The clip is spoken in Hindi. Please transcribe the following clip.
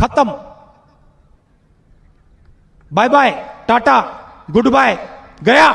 खत्म। Bye bye tata good bye गया।